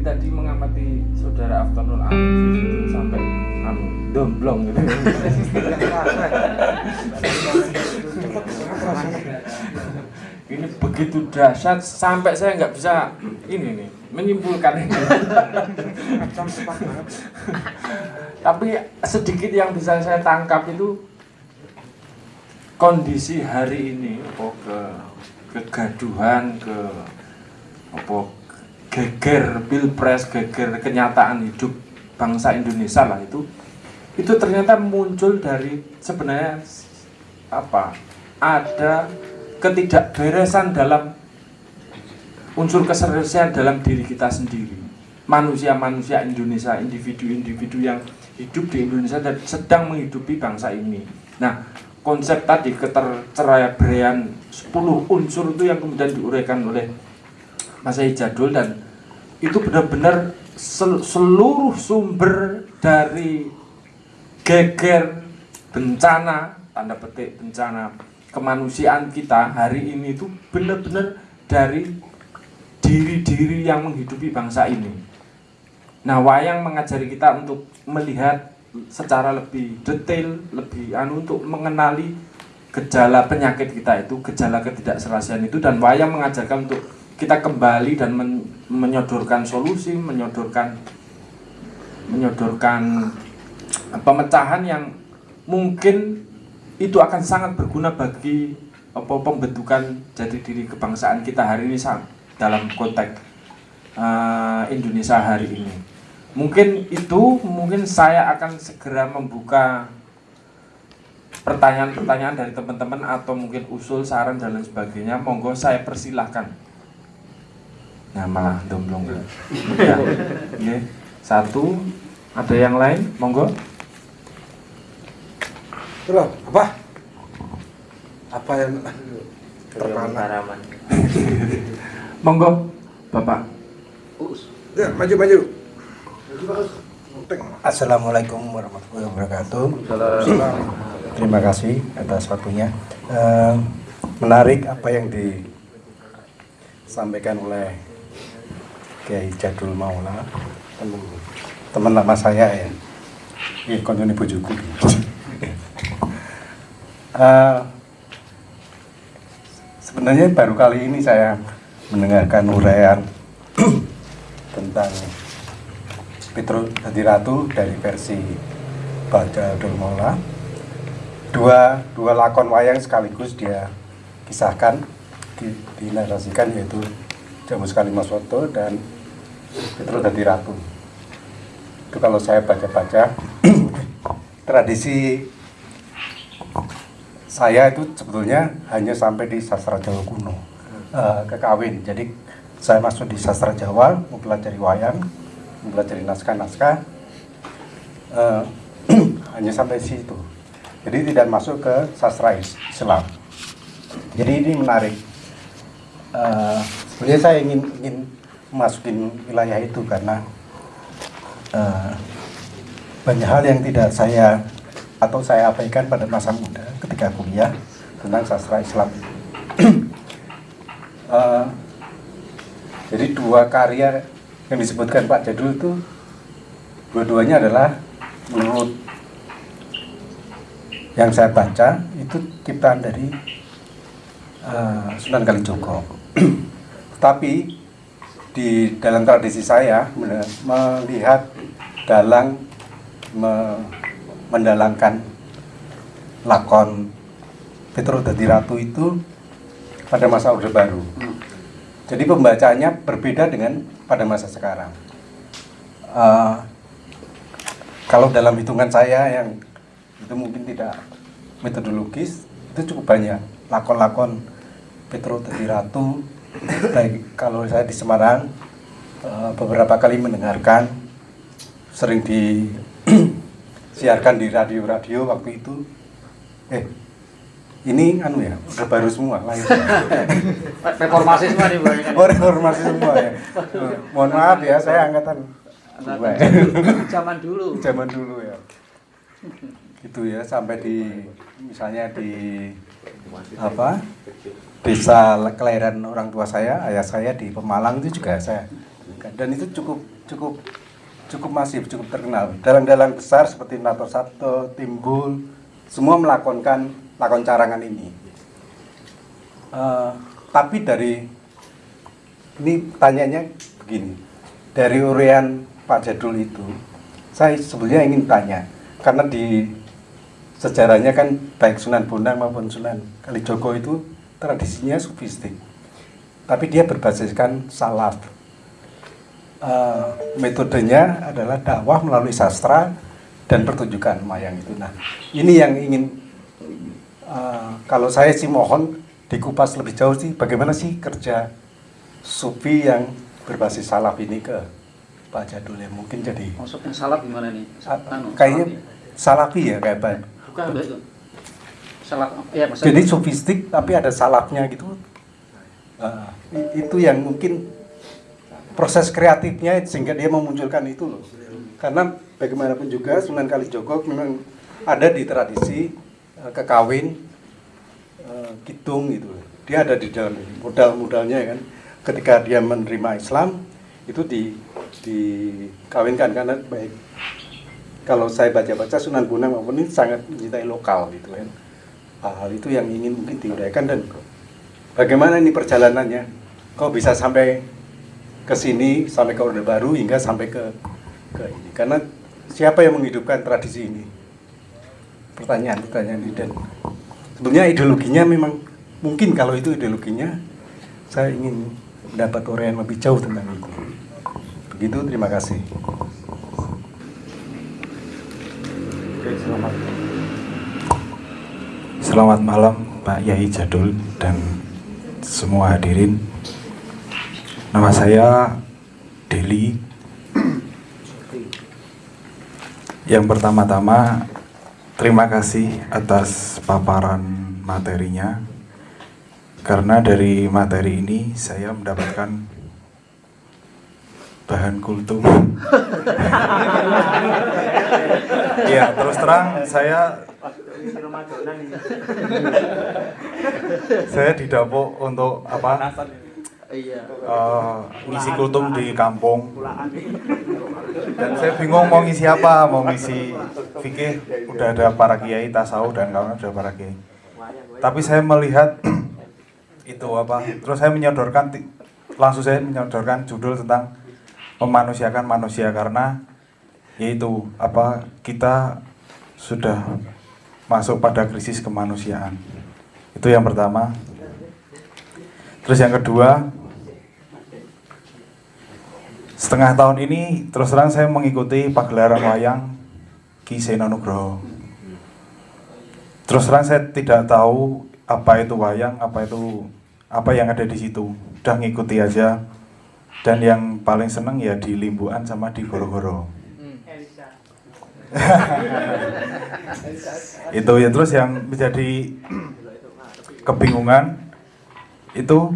dari tadi mengamati saudara Aftonul itu sampai anu domblong gitu. ini begitu dahsyat sampai saya nggak bisa ini nih menyimpulkan ini. Tapi sedikit yang bisa saya tangkap itu kondisi hari ini apa ke kegaduhan ke apa geger pilpres geger kenyataan hidup bangsa Indonesia lah itu. Itu ternyata muncul dari sebenarnya apa? Ada ketidakberesan dalam unsur keseriusan dalam diri kita sendiri. Manusia-manusia Indonesia individu-individu yang hidup di Indonesia dan sedang menghidupi bangsa ini. Nah konsep tadi keterceraian 10 unsur itu yang kemudian diuraikan oleh Mas Jadul dan itu benar-benar sel seluruh sumber dari geger bencana tanda petik bencana kemanusiaan kita hari ini itu benar-benar dari diri-diri yang menghidupi bangsa ini. Nah, wayang mengajari kita untuk melihat secara lebih detail, lebih anu untuk mengenali gejala penyakit kita itu, gejala ketidakserasian itu dan wayang mengajarkan untuk kita kembali dan men menyodorkan solusi, menyodorkan menyodorkan pemecahan yang mungkin itu akan sangat berguna bagi apa pembentukan jati diri kebangsaan kita hari ini dalam konteks uh, Indonesia hari ini. Mungkin itu, mungkin saya akan segera membuka pertanyaan-pertanyaan dari teman-teman atau mungkin usul, saran dan lain sebagainya. Monggo saya persilahkan. Nah malah domblong ya. ya. Satu, ada yang lain? Monggo. Loh, apa? Apa yang terpana? Monggo, Bapak. Ya, maju maju. Assalamualaikum warahmatullahi wabarakatuh. Terima kasih atas waktunya. Uh, menarik apa yang disampaikan oleh Kiai Jadul Maula, teman, teman lama saya ya. Ini konjoni. Uh, sebenarnya baru kali ini saya mendengarkan uraian tentang Petro Hadi Ratu dari versi Baca Mola. Dua, dua lakon wayang sekaligus dia kisahkan, di, dinarasikan yaitu Jamu Sekali Maswoto dan Petro Hadi Ratu. Itu kalau saya baca-baca tradisi saya itu sebetulnya hanya sampai di sastra Jawa kuno. Uh, kekawin. Jadi saya masuk di sastra Jawa mempelajari wayang mempelajari naskah-naskah uh, hanya sampai situ. Jadi tidak masuk ke sastra Islam. Jadi ini menarik. Uh, sebenarnya saya ingin ingin masukin wilayah itu karena uh, banyak hal yang tidak saya atau saya abaikan pada masa muda ketika kuliah tentang sastra Islam. uh, jadi dua karya yang disebutkan Pak Jadul itu dua-duanya adalah menurut yang saya baca itu ciptaan dari uh, Sunan Kalijogo. Tapi di dalam tradisi saya melihat dalang me, mendalangkan lakon Petro Dadi Ratu itu pada masa Orde Baru. Jadi pembacanya berbeda dengan pada masa sekarang. Uh, kalau dalam hitungan saya yang itu mungkin tidak metodologis, itu cukup banyak lakon-lakon Petro Dadi Ratu. Baik kalau saya di Semarang uh, beberapa kali mendengarkan, sering di siarkan di radio-radio waktu itu. Eh ini anu ya udah baru semua lahir. Reformasi semua nih oh reformasi semua ya. Mohon maaf ya saya angkatan zaman dulu. Zaman dulu ya. Itu ya sampai di misalnya di apa? Desa kelahiran orang tua saya ayah saya di Pemalang itu juga saya. Dan itu cukup cukup cukup masif cukup terkenal. Dalang-dalang besar seperti Nato Sabto, Timbul semua melakonkan lakon carangan ini. Eh, tapi dari ini tanyanya begini. Dari urian Pak Jadul itu saya sebenarnya ingin tanya. Karena di sejarahnya kan baik Sunan Bonang maupun Sunan Kalijogo itu tradisinya sufistik tapi dia berbasiskan salaf Eh, metodenya adalah dakwah melalui sastra dan pertunjukan mayang itu nah ini yang ingin eh, kalau saya sih mohon dikupas lebih jauh sih bagaimana sih kerja sufi yang berbasis salaf ini ke Pak Jadul ya mungkin jadi Maksudnya salaf gimana nih? Anu, kayaknya salafi. salafi ya kayak Pak. Bukan. Salaf ya maksudnya. Jadi sofistik tapi ada salafnya gitu. I- itu yang mungkin proses kreatifnya sehingga dia memunculkan itu loh. Karena bagaimanapun juga Sunan Kalijogo memang ada di tradisi eh, kekawin kitung gitu. Dia ada di dalam modal-modalnya ya kan. Ketika dia menerima Islam itu di dikawinkan karena baik kalau saya baca-baca Sunan Bonang maupun ini sangat mencintai lokal gitu kan. Hal itu yang ingin mungkin diuraikan dan bagaimana ini perjalanannya? Kok bisa sampai ke sini, sampai ke Orde Baru hingga sampai ke ke ini? Karena siapa yang menghidupkan tradisi ini? Pertanyaan-pertanyaan ini dan sebenarnya ideologinya memang mungkin kalau itu ideologinya saya ingin mendapat uraian lebih jauh tentang itu. Begitu, terima kasih. Selamat malam Pak Yai Jadul dan semua hadirin. Nama saya Deli. Yang pertama-tama terima kasih atas paparan materinya. Karena dari materi ini saya mendapatkan bahan kultum. Iya, terus terang saya saya didapuk untuk apa? Iya. eh, ngisi kultum di kampung. Dan saya bingung mau ngisi apa mau ngisi fikih. Udah ada para kiai tasawuf dan kawan udah para kiai. Tapi saya melihat itu apa terus saya menyodorkan langsung saya menyodorkan judul tentang memanusiakan manusia karena yaitu apa? Kita sudah masuk pada krisis kemanusiaan. Itu yang pertama. Terus yang kedua setengah tahun ini terus terang saya mengikuti pagelaran wayang Ki Nugroho. Terus terang saya tidak tahu apa itu wayang apa itu apa yang ada di situ. Udah ngikuti aja dan yang paling seneng ya di Limbuan sama di Goro-Goro. Itu ya terus yang menjadi kebingungan itu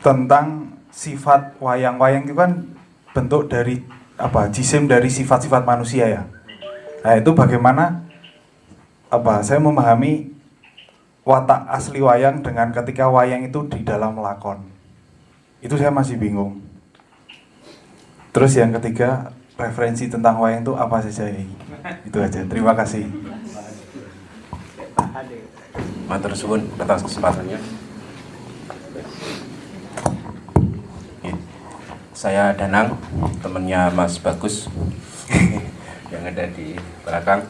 tentang sifat wayang-wayang itu kan bentuk dari apa jisim dari sifat-sifat manusia ya. Nah itu bagaimana apa saya memahami watak asli wayang dengan ketika wayang itu di dalam lakon itu saya masih bingung. Terus yang ketiga referensi tentang wayang itu apa saja itu aja. Terima kasih. Matur suwun atas kesempatannya. Saya Danang, temannya Mas Bagus yang ada di belakang.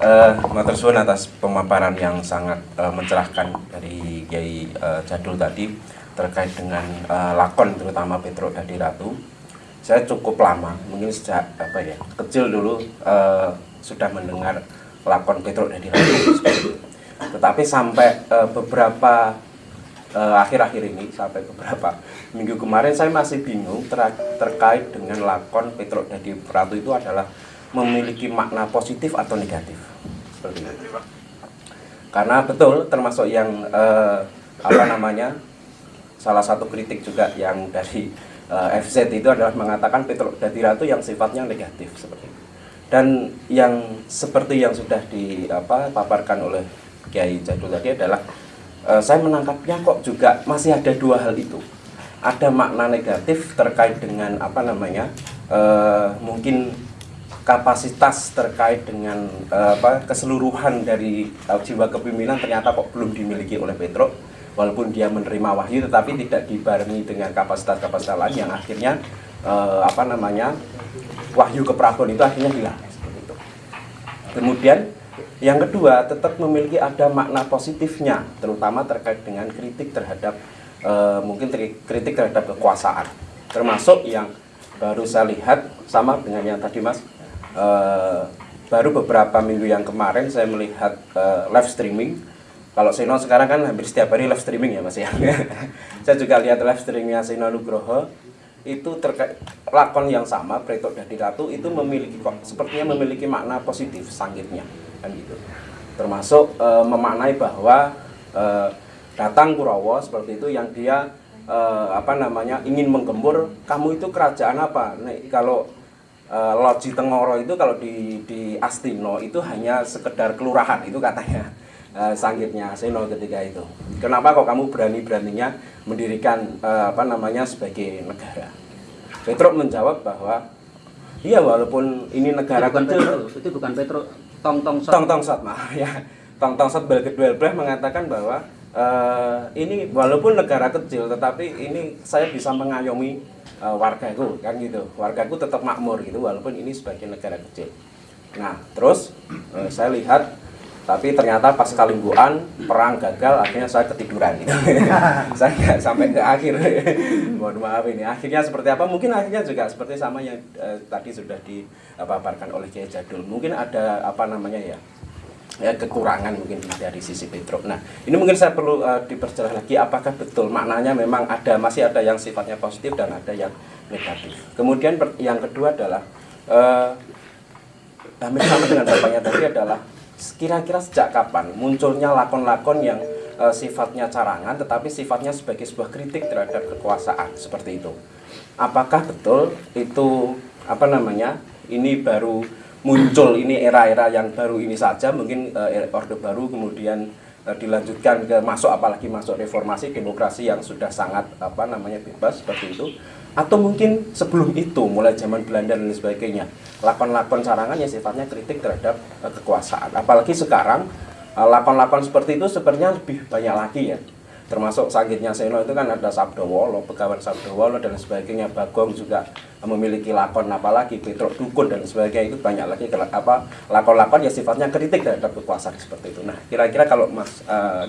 Eh, Matur suwun atas pemaparan yang sangat eh, mencerahkan dari Kiai eh, Jadul tadi terkait dengan eh, lakon terutama Petro Dadi Ratu. Saya cukup lama, mungkin sejak apa ya kecil dulu eh, sudah mendengar lakon Petro Dadi Ratu. tetapi sampai eh, beberapa akhir-akhir ini sampai beberapa minggu kemarin saya masih bingung ter- terkait dengan lakon Petruk Dadi Ratu itu adalah memiliki makna positif atau negatif seperti itu karena betul termasuk yang eh, apa namanya salah satu kritik juga yang dari eh, FZ itu adalah mengatakan Petruk Dadi Ratu yang sifatnya negatif seperti itu. Dan yang seperti yang sudah dipaparkan oleh Kiai Jadul tadi adalah eh, saya menangkapnya kok juga masih ada dua hal itu. Ada makna negatif terkait dengan apa namanya uh, mungkin kapasitas terkait dengan uh, apa keseluruhan dari uh, jiwa kepemimpinan ternyata kok belum dimiliki oleh Petro walaupun dia menerima wahyu tetapi tidak dibarengi dengan kapasitas-kapasitas lain yang akhirnya uh, apa namanya wahyu keprabon itu akhirnya hilang. Kemudian yang kedua tetap memiliki ada makna positifnya terutama terkait dengan kritik terhadap uh, mungkin kritik terhadap kekuasaan termasuk yang baru saya lihat sama dengan yang tadi mas uh, baru beberapa minggu yang kemarin saya melihat uh, live streaming kalau Sino sekarang kan hampir setiap hari live streaming ya mas ya. Saya juga lihat live streamingnya Sino Nugroho. Itu terkait lakon yang sama Pretok Dadi Ratu itu memiliki sepertinya memiliki makna positif sanggitnya kan gitu. Termasuk e, memaknai bahwa e, datang Kurawa seperti itu yang dia e, apa namanya ingin menggembur kamu itu kerajaan apa? Nih kalau Loji Tengoro itu kalau di di Astino itu hanya sekedar kelurahan itu katanya e, sanggitnya Seno ketika itu kenapa kok kamu berani beraninya mendirikan e, apa namanya sebagai negara Petruk menjawab bahwa iya walaupun ini negara itu bukan kecil Petro, itu bukan Petro Tong Tong Sot. Tong Tong Sot maaf ya. Tong Tong Sot Belgedwelbleh mengatakan bahwa uh, ini walaupun negara kecil tetapi ini saya bisa mengayomi uh, wargaku kan gitu. Wargaku tetap makmur gitu walaupun ini sebagai negara kecil. Nah, terus uh, saya lihat tapi ternyata pas kalimbuan perang gagal akhirnya saya ketiduran gitu. saya nggak sampai ke akhir mohon maaf ini akhirnya seperti apa mungkin akhirnya juga seperti sama yang uh, tadi sudah dipaparkan oleh Kiai Jadul mungkin ada apa namanya ya ya kekurangan mungkin dari sisi Petro. Nah, ini mungkin saya perlu uh, diperjelas lagi apakah betul maknanya memang ada masih ada yang sifatnya positif dan ada yang negatif. Kemudian yang kedua adalah uh, hampir sama dengan bapaknya tadi adalah kira-kira sejak kapan munculnya lakon-lakon yang e, sifatnya carangan tetapi sifatnya sebagai sebuah kritik terhadap kekuasaan? Seperti itu. Apakah betul itu apa namanya ini baru muncul ini era-era yang baru ini saja mungkin e, orde baru kemudian e, dilanjutkan ke masuk apalagi masuk reformasi demokrasi yang sudah sangat apa namanya bebas seperti itu atau mungkin sebelum itu mulai zaman Belanda dan sebagainya. Lakon-lakon sarangan yang sifatnya kritik terhadap uh, kekuasaan. Apalagi sekarang eh, lakon-lakon uh, seperti itu sebenarnya lebih banyak lagi ya. Termasuk sakitnya Seno itu kan ada Sabdowolo, Begawan Sabdowolo dan sebagainya. Bagong juga memiliki lakon apalagi Petruk Dukun dan sebagainya. Itu banyak lagi apa lakon-lakon yang sifatnya kritik terhadap kekuasaan seperti itu. Nah kira-kira kalau Mas uh,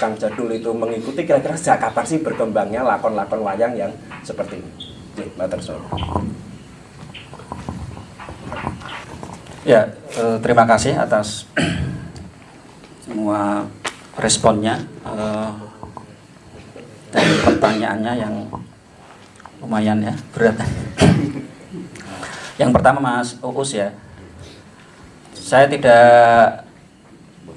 Kang Jadul itu mengikuti kira-kira sejak kapan sih berkembangnya lakon-lakon wayang yang seperti ini? Mbak Ya, eh, terima kasih atas semua responnya eh, dan pertanyaannya yang lumayan ya berat. yang pertama Mas Uus ya, saya tidak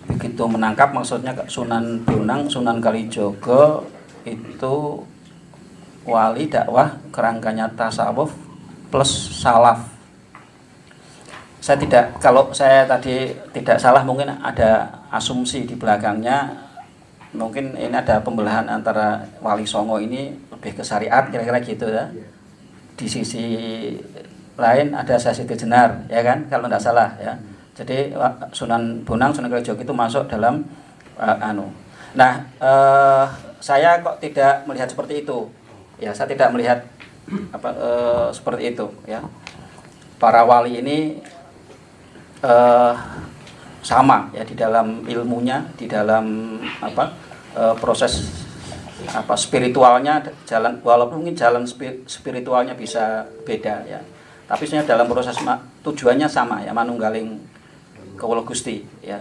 begitu menangkap maksudnya Sunan Bonang, Sunan Kalijogo itu wali dakwah kerangkanya tasawuf plus salaf. Saya tidak kalau saya tadi tidak salah mungkin ada asumsi di belakangnya mungkin ini ada pembelahan antara wali songo ini lebih ke syariat kira-kira gitu ya. Di sisi lain ada sesi Jenar ya kan kalau tidak salah ya jadi Sunan Bonang, Sunan Kalijogo itu masuk dalam uh, anu. Nah, uh, saya kok tidak melihat seperti itu. Ya, saya tidak melihat apa uh, seperti itu ya. Para wali ini uh, sama ya di dalam ilmunya, di dalam apa uh, proses apa spiritualnya jalan walaupun mungkin jalan spiritualnya bisa beda ya. Tapi sebenarnya dalam proses tujuannya sama ya manunggaling kawula Gusti ya.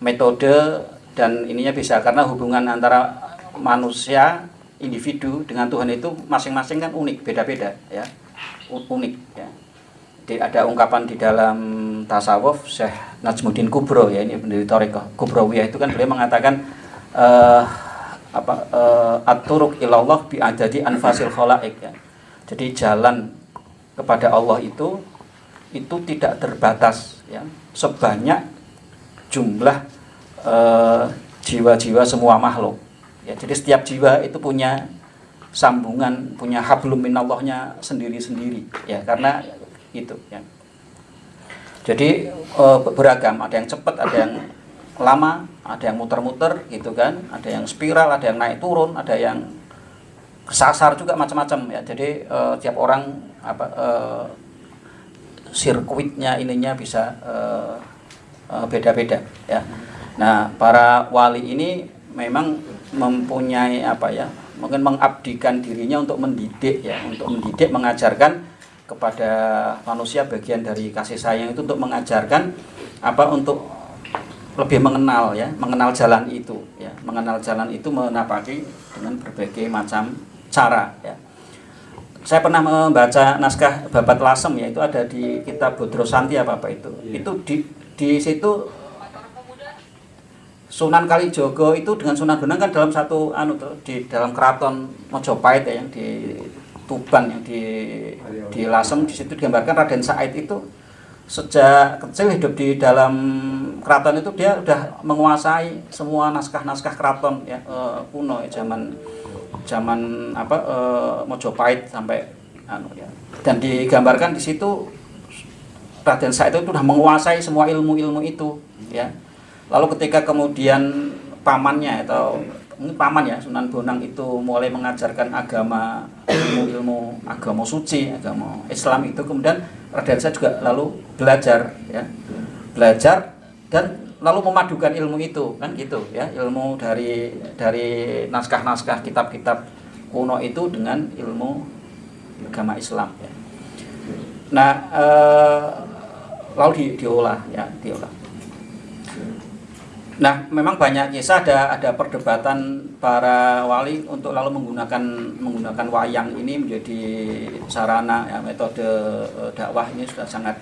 Metode dan ininya bisa karena hubungan antara manusia individu dengan Tuhan itu masing-masing kan unik, beda-beda ya. Unik ya. Jadi ada ungkapan di dalam tasawuf Syekh Najmuddin Kubro ya ini pendiri Toriko Kubrawiyah itu kan beliau mengatakan uh, apa uh, aturuk ilallah bi anfasil khalaik ya. Jadi jalan kepada Allah itu itu tidak terbatas ya. Sebanyak jumlah eh, jiwa-jiwa uh, semua makhluk. Ya, jadi setiap jiwa itu punya sambungan punya hablum minallahnya sendiri-sendiri ya karena itu ya. Jadi eh, beragam. Ada yang cepat ada yang lama ada yang muter-muter gitu kan. Ada yang spiral ada yang naik turun ada yang kesasar juga macam-macam ya. Jadi eh, tiap orang apa eh, sirkuitnya ininya bisa eh, eh, beda-beda ya. Nah para wali ini memang mempunyai apa ya mungkin mengabdikan dirinya untuk mendidik ya untuk mendidik mengajarkan kepada manusia bagian dari kasih sayang itu untuk mengajarkan apa untuk lebih mengenal ya mengenal jalan itu ya. Mengenal jalan itu menapaki dengan berbagai macam cara ya saya pernah membaca naskah babat lasem ya itu ada di kitab Bodro Santi apa apa itu. Itu di di situ Sunan Kalijogo itu dengan Sunan Bonang kan dalam satu anu tuh, di dalam keraton Mojopahit ya yang di Tuban yang di di Lasem di situ digambarkan Raden Said itu sejak kecil hidup di dalam keraton itu dia udah menguasai semua naskah-naskah keraton ya eh, kuno ya zaman zaman apa eh, Mojopahit sampai anu ya. Dan digambarkan di situ Raden Said itu sudah menguasai semua ilmu-ilmu itu ya. Lalu ketika kemudian pamannya atau ini paman ya Sunan Bonang itu mulai mengajarkan agama ilmu-ilmu agama suci agama Islam itu. Kemudian Raden Said juga lalu belajar ya. Belajar dan lalu memadukan ilmu itu kan gitu ya ilmu dari dari naskah-naskah kitab-kitab kuno itu dengan ilmu agama Islam ya. Nah eh, lalu di, diolah ya diolah. Nah, memang banyak kisah ada ada perdebatan para wali untuk lalu menggunakan menggunakan wayang ini menjadi sarana ya, metode eh, dakwah ini sudah sangat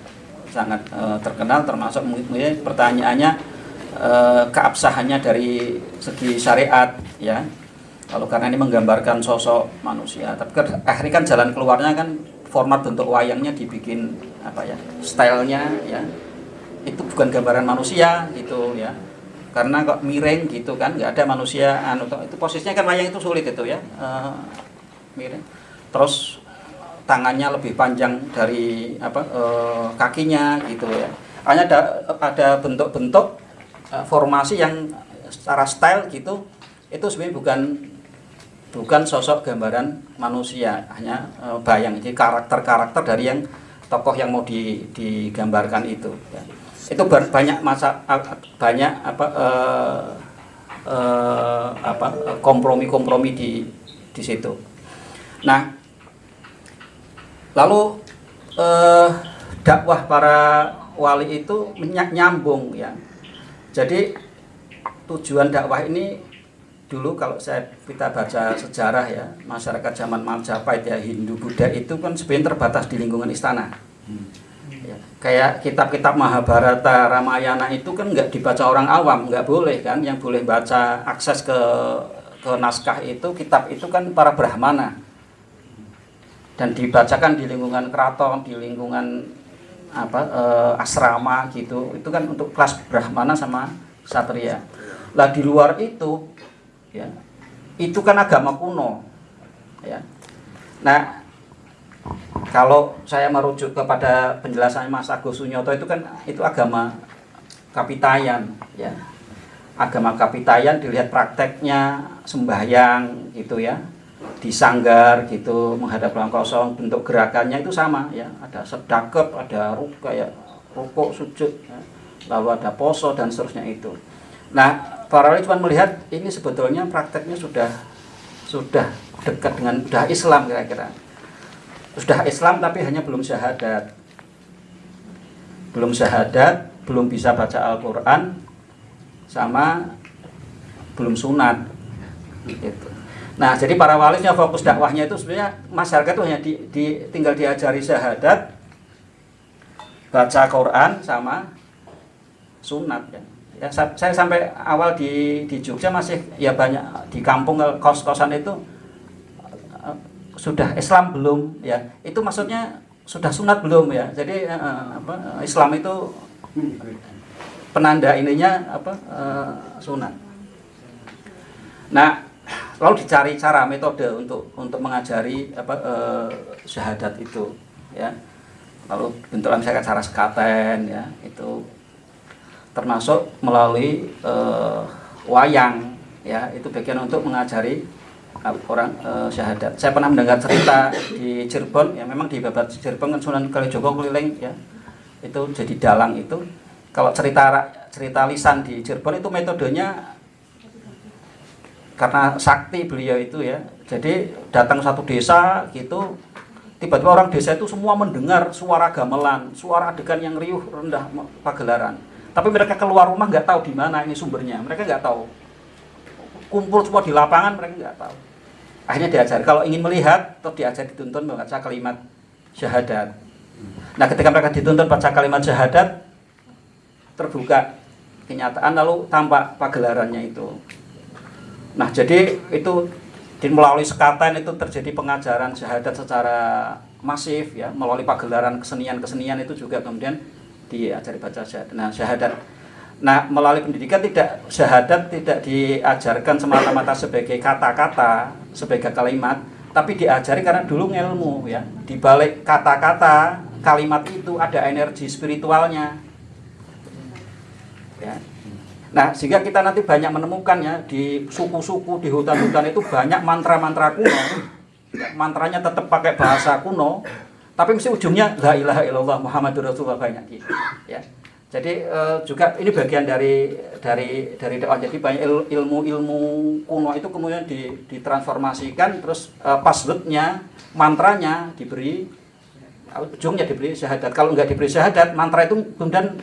sangat eh, terkenal termasuk mungkin pertanyaannya eh, keabsahannya dari segi syariat ya. Lalu karena ini menggambarkan sosok manusia, tapi kan, akhirnya kan jalan keluarnya kan format bentuk wayangnya dibikin apa ya, stylenya ya. Itu bukan gambaran manusia gitu ya. Karena kok miring gitu kan nggak ada manusia anu itu posisinya kan wayang itu sulit itu ya. Uh, miring. Terus tangannya lebih panjang dari apa uh, kakinya gitu ya. Hanya ada ada bentuk-bentuk uh, formasi yang secara style gitu itu sebenarnya bukan bukan sosok gambaran manusia hanya uh, bayang jadi karakter-karakter dari yang tokoh yang mau di, digambarkan itu ya itu banyak masa banyak apa uh, apa kompromi-kompromi di di situ. Nah, lalu uh, dakwah para wali itu nyambung ya. Jadi tujuan dakwah ini dulu kalau saya kita baca sejarah ya masyarakat zaman Majapahit ya Hindu Buddha itu kan sebenarnya terbatas di lingkungan istana. Hmm kayak kitab-kitab Mahabharata, Ramayana itu kan nggak dibaca orang awam, nggak boleh kan. Yang boleh baca akses ke ke naskah itu, kitab itu kan para brahmana. Dan dibacakan di lingkungan keraton, di lingkungan apa e, asrama gitu. Itu kan untuk kelas brahmana sama satria. Lah di luar itu ya, itu kan agama kuno. Ya. Nah, kalau saya merujuk kepada penjelasan Mas Agus Sunyoto itu kan itu agama kapitayan ya agama kapitayan dilihat prakteknya sembahyang gitu ya di sanggar gitu menghadap ruang kosong bentuk gerakannya itu sama ya ada sedekap ada ruka ya rukuk sujud ya. lalu ada poso dan seterusnya itu nah para wali cuma melihat ini sebetulnya prakteknya sudah sudah dekat dengan sudah Islam kira-kira sudah Islam tapi hanya belum syahadat belum syahadat belum bisa baca Al-Quran sama belum sunat gitu. Nah jadi para walinya fokus dakwahnya itu sebenarnya masyarakat itu hanya di, di, tinggal diajari syahadat baca Quran sama sunat ya. ya saya sampai awal di di Jogja masih ya banyak di kampung kos-kosan itu sudah Islam belum ya. Itu maksudnya sudah sunat belum ya. Jadi uh, apa Islam itu penanda ininya apa uh, sunat. Nah lalu dicari cara metode untuk untuk mengajari apa eh, syahadat itu ya. Lalu bentukan saya cara sekaten ya itu. Termasuk melalui eh, wayang ya. Itu bagian untuk mengajari uh, orang eh, syahadat. Saya pernah mendengar cerita di Cirebon ya memang di babat Cirebon kan Sunan Kalijogo keliling ya. Itu jadi dalang itu. Kalau cerita cerita lisan di Cirebon itu metodenya karena sakti beliau itu ya. Jadi datang satu desa gitu tiba-tiba orang desa itu semua mendengar suara gamelan suara adegan yang riuh rendah pagelaran. Tapi mereka keluar rumah nggak tahu di mana ini sumbernya. Mereka nggak tahu. Kumpul semua di lapangan mereka nggak tahu. Akhirnya diajar kalau ingin melihat atau diajar dituntun membaca kalimat syahadat. Nah ketika mereka dituntun baca kalimat syahadat terbuka kenyataan lalu tampak pagelarannya itu Nah, jadi itu melalui sekatan itu terjadi pengajaran syahadat secara masif ya, melalui pagelaran kesenian-kesenian itu juga kemudian diajari baca syahadat. Nah, syahadat Nah, melalui pendidikan tidak syahadat tidak diajarkan semata-mata sebagai kata-kata, sebagai kalimat, tapi diajari karena dulu ilmu ya. Di balik kata-kata, kalimat itu ada energi spiritualnya. Ya, Nah, sehingga kita nanti banyak menemukan ya di suku-suku, di hutan-hutan itu banyak mantra-mantra kuno. Mantranya tetap pakai bahasa kuno, tapi mesti ujungnya la ilaha illallah Muhammadur Rasulullah banyak gitu. Ya. Jadi eh, juga ini bagian dari dari dari dakwah. Jadi banyak ilmu-ilmu kuno itu kemudian ditransformasikan terus eh, passwordnya, mantranya diberi ujungnya diberi syahadat. Kalau nggak diberi syahadat, mantra itu kemudian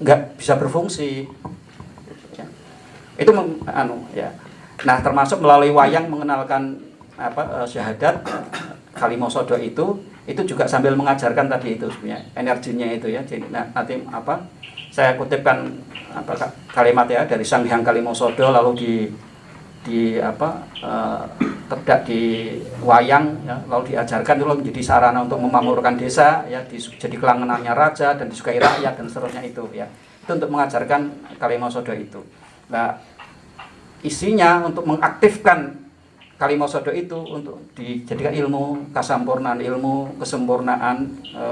nggak bisa berfungsi itu anu ya. Nah termasuk melalui wayang mengenalkan apa uh, syahadat kalimosodo itu itu juga sambil mengajarkan tadi itu sebenarnya energinya itu ya. Jadi nah, nanti apa saya kutipkan apa kalimat ya dari Sang Hyang Kalimosodo lalu di di apa uh, terdak di wayang ya lalu diajarkan itu menjadi sarana untuk memakmurkan desa ya di, jadi kelangenannya raja dan disukai rakyat dan seterusnya itu ya. Itu untuk mengajarkan Kalimosodo itu. Nah isinya untuk mengaktifkan kalimat sodo itu untuk dijadikan ilmu kasampurnaan, ilmu kesempurnaan e,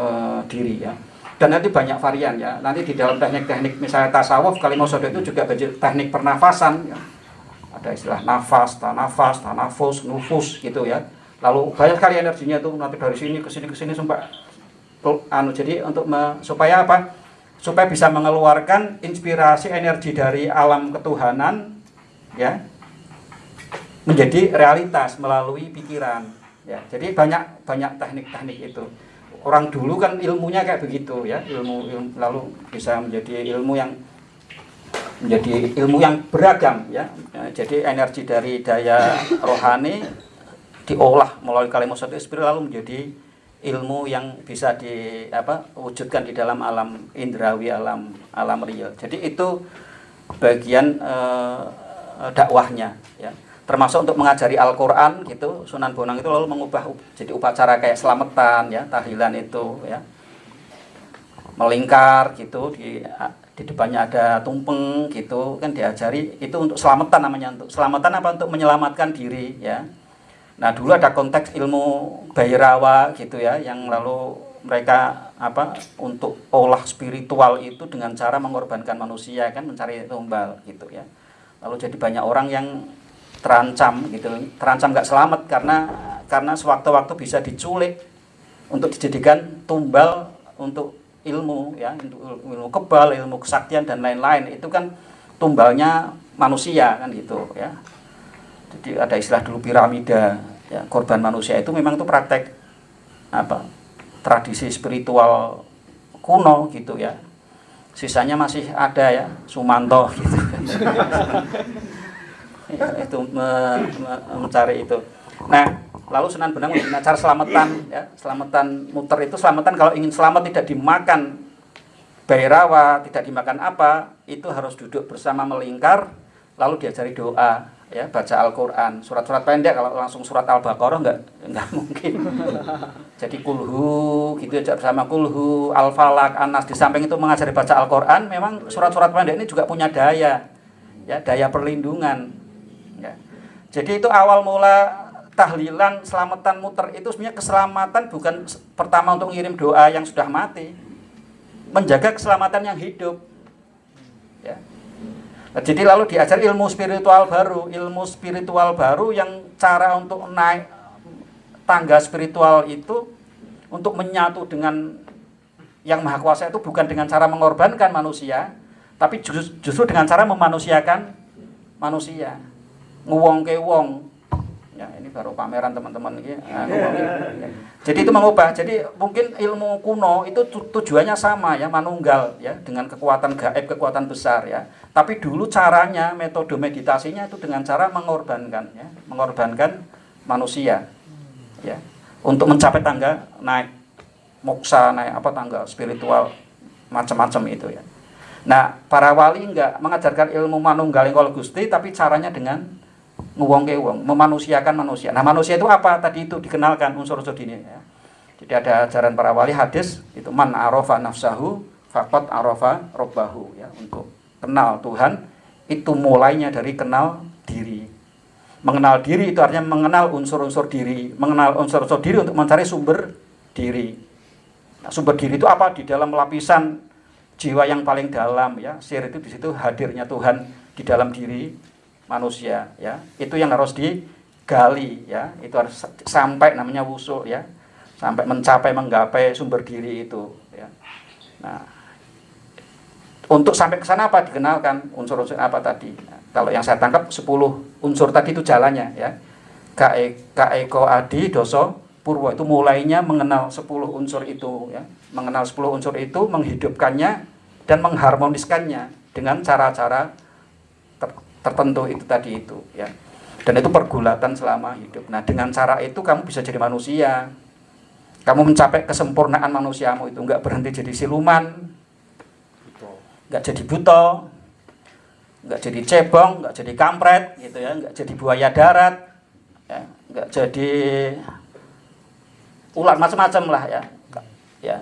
diri ya. Dan nanti banyak varian ya. Nanti di dalam teknik-teknik misalnya tasawuf kalimat sodo itu juga teknik pernafasan ya. Ada istilah nafas, tanafas, tanafus, nufus gitu ya. Lalu banyak sekali energinya tuh nanti dari sini ke sini ke sini sampai anu jadi untuk me, supaya apa? Supaya bisa mengeluarkan inspirasi energi dari alam ketuhanan ya menjadi realitas melalui pikiran ya. Jadi banyak banyak teknik-teknik itu. Orang dulu kan ilmunya kayak begitu ya. Ilmu, ilmu lalu bisa menjadi ilmu yang menjadi ilmu yang beragam ya. ya jadi energi dari daya rohani diolah melalui kalimat satu spirit lalu menjadi ilmu yang bisa di apa wujudkan di dalam alam indrawi alam alam real. Jadi itu bagian eh, dakwahnya ya. Termasuk untuk mengajari Al-Quran gitu Sunan Bonang itu lalu mengubah jadi upacara kayak selamatan ya tahlilan itu ya. Melingkar gitu di di depannya ada tumpeng gitu kan diajari itu untuk selamatan namanya untuk selamatan apa untuk menyelamatkan diri ya. Nah dulu ada konteks ilmu Bayrawa gitu ya yang lalu mereka apa untuk olah spiritual itu dengan cara mengorbankan manusia kan mencari tumbal gitu ya lalu jadi banyak orang yang terancam gitu terancam nggak selamat karena karena sewaktu-waktu bisa diculik untuk dijadikan tumbal untuk ilmu ya untuk ilmu kebal ilmu kesaktian dan lain-lain. Itu kan tumbalnya manusia kan gitu ya. Jadi ada istilah dulu piramida ya korban manusia itu memang itu praktek apa tradisi spiritual kuno gitu ya sisanya masih ada ya Sumanto gitu. Ya, itu me, me, mencari itu. Nah lalu Sunan Bonang cara selamatan ya selamatan muter itu selamatan kalau ingin selamat tidak dimakan bairawa tidak dimakan apa itu harus duduk bersama melingkar lalu diajari doa ya baca Al-Quran surat-surat pendek kalau langsung surat Al-Baqarah nggak nggak mungkin jadi kulhu gitu aja bersama kulhu Al-Falak Anas di samping itu mengajari baca Al-Quran memang surat-surat pendek ini juga punya daya ya daya perlindungan ya Jadi itu awal mula tahlilan, selamatan muter itu sebenarnya keselamatan bukan pertama untuk ngirim doa yang sudah mati. Menjaga keselamatan yang hidup. Ya. Jadi lalu diajar ilmu spiritual baru, ilmu spiritual baru yang cara untuk naik tangga spiritual itu untuk menyatu dengan yang maha kuasa itu bukan dengan cara mengorbankan manusia, tapi justru, justru dengan cara memanusiakan manusia. Nguwong ke wong, ya ini baru pameran teman-teman ini nah, jadi itu mengubah. Jadi mungkin ilmu kuno itu tujuannya sama ya manunggal ya dengan kekuatan gaib kekuatan besar ya. Tapi dulu caranya metode meditasinya itu dengan cara mengorbankan ya mengorbankan manusia ya. Untuk mencapai tangga naik moksa naik apa tangga spiritual macam-macam itu ya. Nah para wali enggak mengajarkan ilmu manunggal yang gusti tapi caranya dengan nguwong ke wong, memanusiakan manusia. Nah, manusia itu apa? Tadi itu dikenalkan unsur-unsur ini ya. Jadi ada ajaran para wali hadis itu man arafa nafsahu faqat arafa robbahu ya untuk kenal Tuhan itu mulainya dari kenal diri. Mengenal diri itu artinya mengenal unsur-unsur diri, mengenal unsur-unsur diri untuk mencari sumber diri. Nah, sumber diri itu apa? Di dalam lapisan jiwa yang paling dalam ya. Sir itu di situ hadirnya Tuhan di dalam diri manusia ya. Itu yang harus digali ya. Itu harus sampai namanya wusul ya. Sampai mencapai menggapai sumber diri itu ya. Nah untuk sampai ke sana apa dikenalkan unsur-unsur apa tadi? Nah, kalau yang saya tangkap 10 unsur tadi itu jalannya ya. Kae kaeko adi doso purwo itu mulainya mengenal 10 unsur itu ya. Mengenal 10 unsur itu menghidupkannya dan mengharmoniskannya dengan cara-cara tertentu itu tadi itu ya. Dan itu pergulatan selama hidup. Nah dengan cara itu kamu bisa jadi manusia. Kamu mencapai kesempurnaan manusiamu itu. Nggak berhenti jadi siluman. Nggak jadi buto nggak jadi cebong nggak jadi kampret gitu ya. Nggak jadi buaya darat ya. Nggak jadi ular macam-macam lah ya. Ya.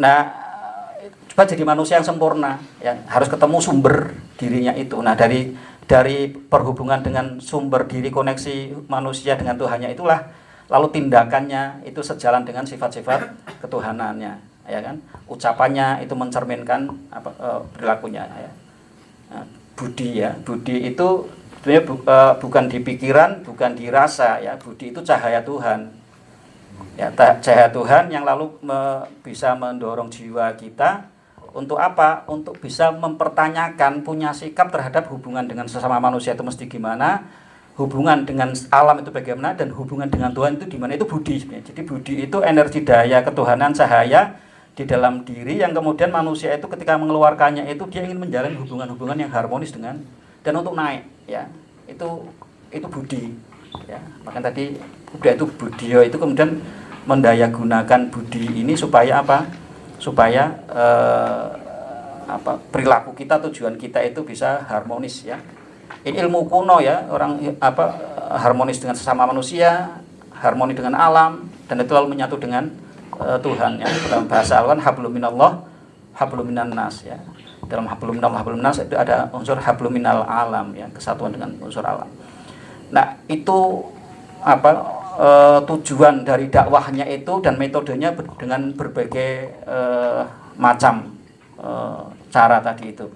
Nah supaya jadi manusia yang sempurna ya. Harus ketemu sumber dirinya itu. Nah dari dari perhubungan dengan sumber diri koneksi manusia dengan Tuhannya itulah lalu tindakannya itu sejalan dengan sifat-sifat ketuhanannya ya kan? Ucapannya itu mencerminkan apa e, perilakunya ya. Nah, budi ya. Budi itu bu, e, bukan di pikiran bukan dirasa ya. Budi itu cahaya Tuhan. Ya cahaya Tuhan yang lalu me, bisa mendorong jiwa kita untuk apa? Untuk bisa mempertanyakan punya sikap terhadap hubungan dengan sesama manusia itu mesti gimana, hubungan dengan alam itu bagaimana dan hubungan dengan Tuhan itu di mana itu budi Jadi budi itu energi daya ketuhanan cahaya di dalam diri yang kemudian manusia itu ketika mengeluarkannya itu dia ingin menjalin hubungan-hubungan yang harmonis dengan dan untuk naik ya. Itu itu budi ya. Maka tadi udah itu budio itu kemudian mendayagunakan budi ini supaya apa? Supaya eh, apa perilaku kita tujuan kita itu bisa harmonis ya. Ini ilmu kuno ya. Orang apa harmonis dengan sesama manusia harmoni dengan alam dan itu lalu menyatu dengan uh, Tuhan ya. Dalam bahasa Al-Quran hablum ya. Dalam hablum minallah hablum nas itu ada unsur hablum minal alam ya. Kesatuan dengan unsur alam. Nah itu apa e, tujuan dari dakwahnya itu dan metodenya dengan berbagai e, macam e, cara tadi itu.